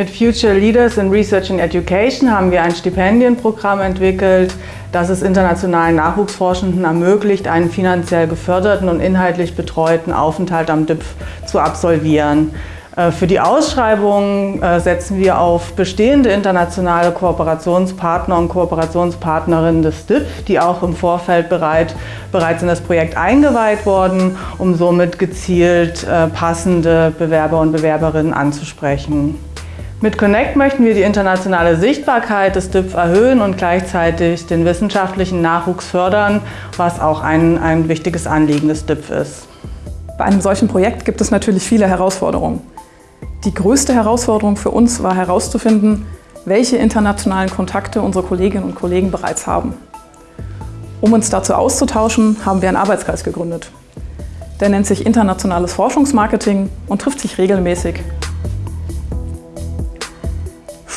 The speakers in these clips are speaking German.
Mit Future Leaders in Research and Education haben wir ein Stipendienprogramm entwickelt, das es internationalen Nachwuchsforschenden ermöglicht, einen finanziell geförderten und inhaltlich betreuten Aufenthalt am DIPF zu absolvieren. Äh, für die Ausschreibung äh, setzen wir auf bestehende internationale Kooperationspartner und Kooperationspartnerinnen des DIP, die auch im Vorfeld bereit, bereits in das Projekt eingeweiht wurden, um somit gezielt äh, passende Bewerber und Bewerberinnen anzusprechen. Mit Connect möchten wir die internationale Sichtbarkeit des DIPF erhöhen und gleichzeitig den wissenschaftlichen Nachwuchs fördern, was auch ein, ein wichtiges Anliegen des DIPF ist. Bei einem solchen Projekt gibt es natürlich viele Herausforderungen. Die größte Herausforderung für uns war herauszufinden, welche internationalen Kontakte unsere Kolleginnen und Kollegen bereits haben. Um uns dazu auszutauschen, haben wir einen Arbeitskreis gegründet. Der nennt sich Internationales Forschungsmarketing und trifft sich regelmäßig.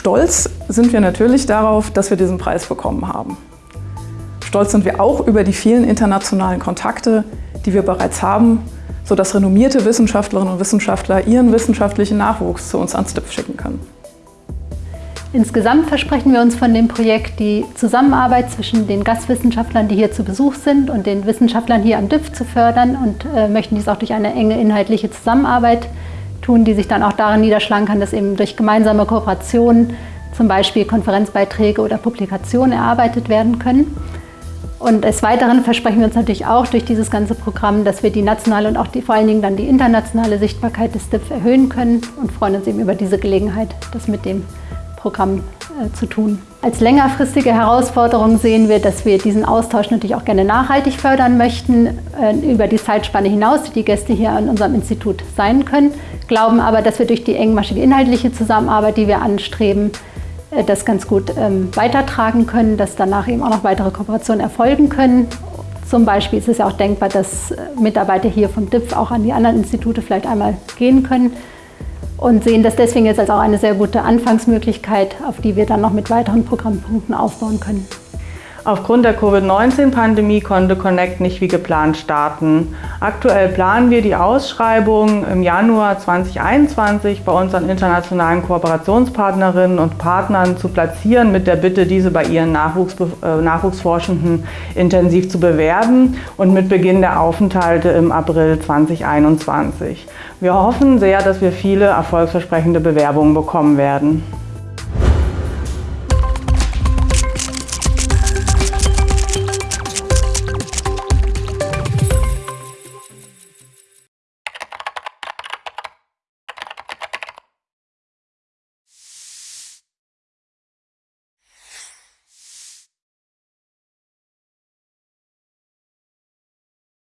Stolz sind wir natürlich darauf, dass wir diesen Preis bekommen haben. Stolz sind wir auch über die vielen internationalen Kontakte, die wir bereits haben sodass renommierte Wissenschaftlerinnen und Wissenschaftler ihren wissenschaftlichen Nachwuchs zu uns ans DIPF schicken können. Insgesamt versprechen wir uns von dem Projekt die Zusammenarbeit zwischen den Gastwissenschaftlern, die hier zu Besuch sind, und den Wissenschaftlern hier am DIPF zu fördern und äh, möchten dies auch durch eine enge inhaltliche Zusammenarbeit tun, die sich dann auch darin niederschlagen kann, dass eben durch gemeinsame Kooperationen zum Beispiel Konferenzbeiträge oder Publikationen erarbeitet werden können. Und des Weiteren versprechen wir uns natürlich auch durch dieses ganze Programm, dass wir die nationale und auch die, vor allen Dingen dann die internationale Sichtbarkeit des DIF erhöhen können und freuen uns eben über diese Gelegenheit, das mit dem Programm zu tun. Als längerfristige Herausforderung sehen wir, dass wir diesen Austausch natürlich auch gerne nachhaltig fördern möchten, äh, über die Zeitspanne hinaus, die die Gäste hier an unserem Institut sein können, glauben aber, dass wir durch die engmaschige inhaltliche Zusammenarbeit, die wir anstreben, äh, das ganz gut ähm, weitertragen können, dass danach eben auch noch weitere Kooperationen erfolgen können. Zum Beispiel ist es ja auch denkbar, dass äh, Mitarbeiter hier vom DIPF auch an die anderen Institute vielleicht einmal gehen können und sehen das deswegen jetzt als auch eine sehr gute Anfangsmöglichkeit, auf die wir dann noch mit weiteren Programmpunkten aufbauen können. Aufgrund der Covid-19-Pandemie konnte Connect nicht wie geplant starten. Aktuell planen wir die Ausschreibung im Januar 2021 bei unseren internationalen Kooperationspartnerinnen und Partnern zu platzieren, mit der Bitte, diese bei ihren Nachwuchs, äh, Nachwuchsforschenden intensiv zu bewerben und mit Beginn der Aufenthalte im April 2021. Wir hoffen sehr, dass wir viele erfolgsversprechende Bewerbungen bekommen werden.